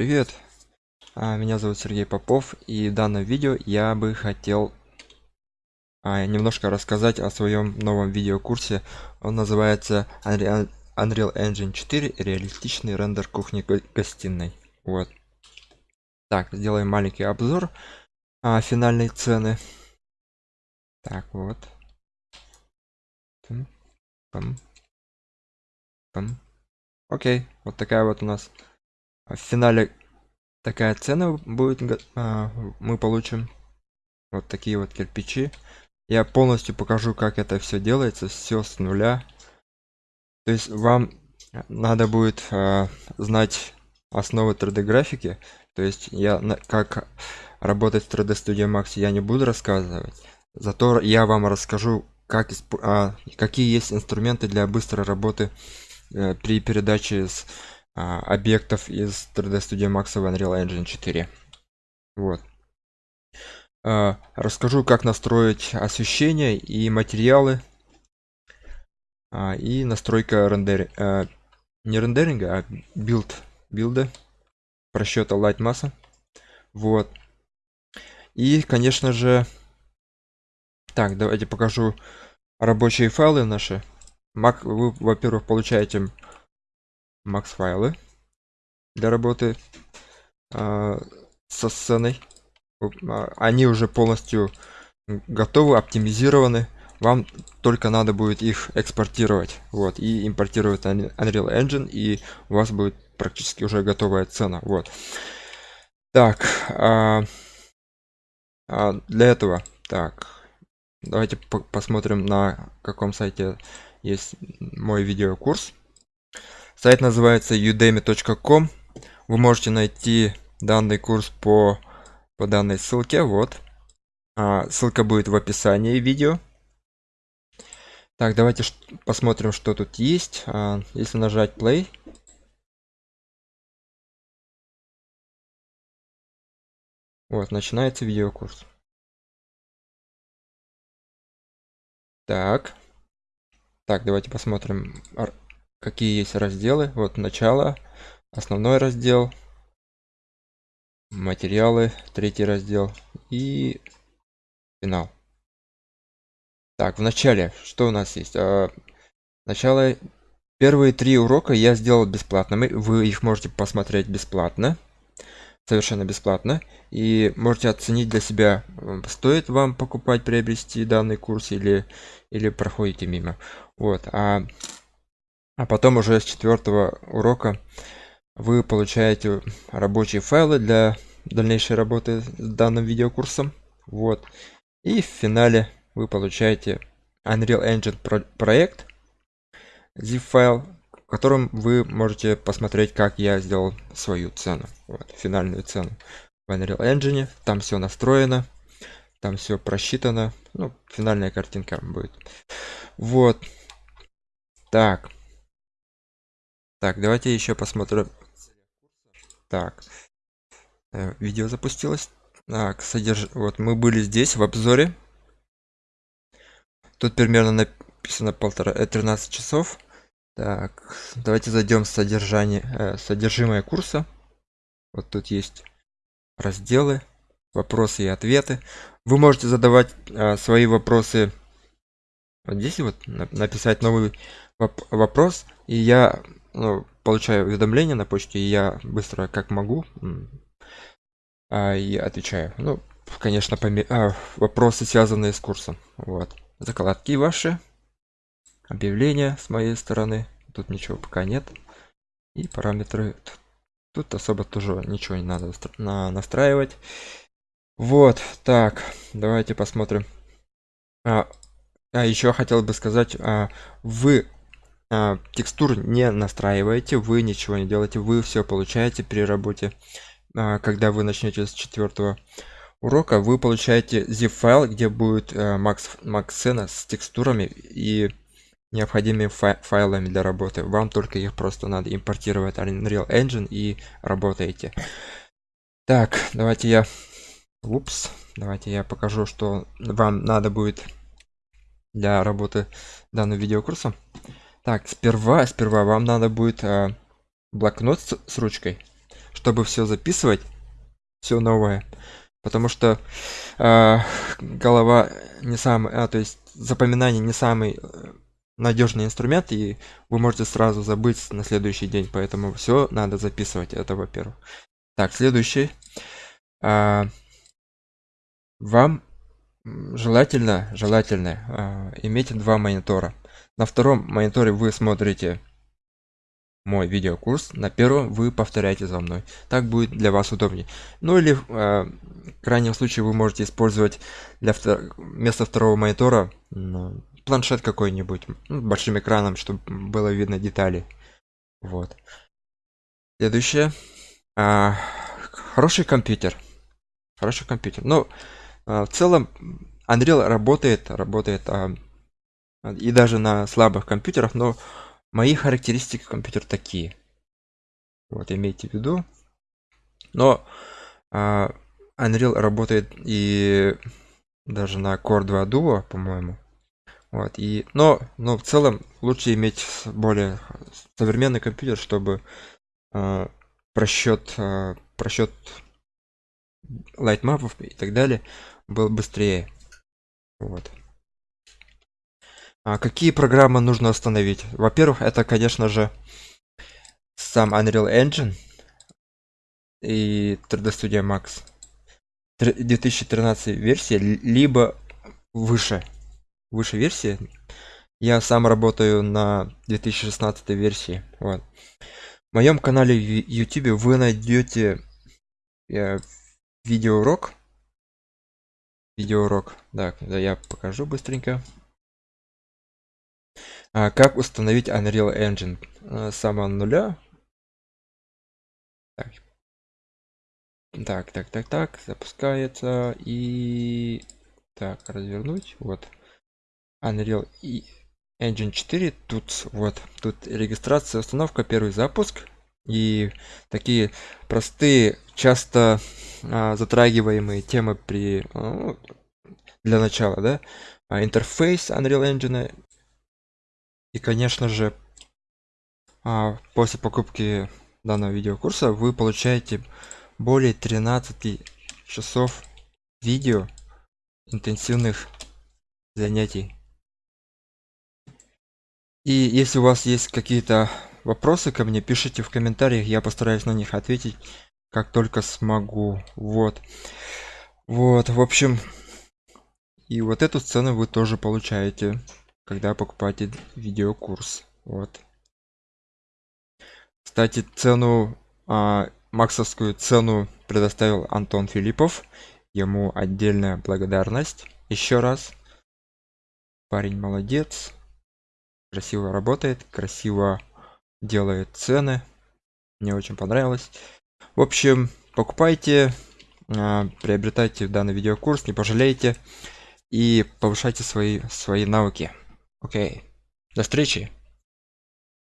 Привет, а, меня зовут Сергей Попов, и в данном видео я бы хотел а, немножко рассказать о своем новом видеокурсе. Он называется Unreal Engine 4 реалистичный рендер кухни гостиной. Вот. Так, сделаем маленький обзор а, финальной цены. Так, вот. Пам. Пам. Окей, вот такая вот у нас в финале такая цена будет а, мы получим вот такие вот кирпичи. Я полностью покажу как это все делается все с нуля. То есть вам надо будет а, знать основы 3d графики то есть я как работать в 3d studio max я не буду рассказывать. Зато я вам расскажу как а, какие есть инструменты для быстрой работы э, при передаче с а, объектов из 3d studio max в unreal engine 4 вот. А, расскажу как настроить освещение и материалы. А, и настройка рендер не рендеринга а билд билда просчета Lightmass а. Вот. И конечно же так давайте покажу рабочие файлы наши. Mac, вы во-первых получаете max файлы для работы э, со сценой. А, они уже полностью готовы оптимизированы. Вам только надо будет их экспортировать. Вот и импортировать unreal engine и у вас будет практически уже готовая цена. Вот. Так а для этого так давайте по посмотрим на каком сайте есть мой видеокурс Сайт называется udemy.com. Вы можете найти данный курс по, по данной ссылке. Вот. А, ссылка будет в описании видео. Так, давайте посмотрим, что тут есть. А, если нажать play. Вот, начинается видеокурс. Так. Так, давайте посмотрим какие есть разделы. Вот начало основной раздел материалы третий раздел и финал. Так в начале что у нас есть? А, начало первые три урока я сделал бесплатными вы их можете посмотреть бесплатно совершенно бесплатно. И можете оценить для себя стоит вам покупать приобрести данный курс или или проходите мимо. Вот а а потом уже с четвертого урока вы получаете рабочие файлы для дальнейшей работы с данным видеокурсом. Вот. И в финале вы получаете unreal engine про проект zip файл в котором вы можете посмотреть как я сделал свою цену. Вот, финальную цену в unreal engine. Там все настроено там все просчитано. Ну финальная картинка будет. Вот. Так так, давайте еще посмотрим. Так, э, видео запустилось. Так, содерж... вот мы были здесь в обзоре. Тут примерно написано полтора, 13 э, часов. Так, давайте зайдем в содержание, э, содержимое курса. Вот тут есть разделы, вопросы и ответы. Вы можете задавать свои вопросы. Вот здесь вот написать новый воп вопрос, и я ну, получаю уведомления на почте, и я быстро как могу а, и отвечаю. Ну, конечно, поме... а, вопросы, связанные с курсом. Вот. Закладки ваши, объявления с моей стороны. Тут ничего пока нет. И параметры. Тут особо тоже ничего не надо настраивать. Вот, так, давайте посмотрим. А, а еще хотел бы сказать, а, вы а, текстур не настраиваете вы ничего не делаете вы все получаете при работе а, когда вы начнете с четвертого урока. Вы получаете zip файл где будет а, max max цена с текстурами и необходимыми файлами для работы. Вам только их просто надо импортировать unreal engine и работаете. Так давайте я упс давайте я покажу что вам надо будет для работы данным видеокурсом так, сперва, сперва вам надо будет а, блокнот с, с ручкой, чтобы все записывать все новое. Потому что э, голова не самый а то есть запоминание не самый э, надежный инструмент и вы можете сразу забыть на следующий день поэтому все надо записывать это во-первых. Так следующий. А, вам желательно желательно а, иметь два монитора на втором мониторе вы смотрите мой видеокурс на первом вы повторяете за мной. Так будет для вас удобнее. Ну или э, в крайнем случае вы можете использовать для втор вместо второго монитора ну, планшет какой-нибудь ну, большим экраном чтобы было видно детали. Вот. Следующее. А, хороший компьютер. Хороший компьютер. Но а, в целом unreal работает работает а, и даже на слабых компьютерах но мои характеристики компьютер такие. Вот имейте в виду. Но а, unreal работает и даже на core 2 duo по моему вот и но но в целом лучше иметь более современный компьютер чтобы э, просчет э, просчет лайтмапов и так далее был быстрее. Вот а какие программы нужно остановить? Во-первых это конечно же сам unreal engine и 3d studio max. 2013 версия либо выше. Выше версии. Я сам работаю на 2016 версии вот. В моем канале в youtube вы найдете э, видеоурок. Видеоурок. Так да, я покажу быстренько а, как установить unreal engine? А, с самого нуля. Так. так так так так запускается. И так развернуть. Вот. Unreal и Engine 4 тут вот тут регистрация установка первый запуск. И такие простые часто а, затрагиваемые темы при ну, для начала да. А, интерфейс Unreal Engine и конечно же а, после покупки данного видеокурса вы получаете более 13 часов видео интенсивных занятий и если у вас есть какие-то вопросы ко мне, пишите в комментариях, я постараюсь на них ответить, как только смогу. Вот. Вот, в общем, и вот эту сцену вы тоже получаете, когда покупаете видеокурс. Вот. Кстати, цену, а, максовскую цену предоставил Антон Филиппов. Ему отдельная благодарность. Еще раз. Парень молодец красиво работает красиво делает цены мне очень понравилось в общем покупайте а, приобретайте данный видеокурс не пожалеете и повышайте свои свои навыки окей. До встречи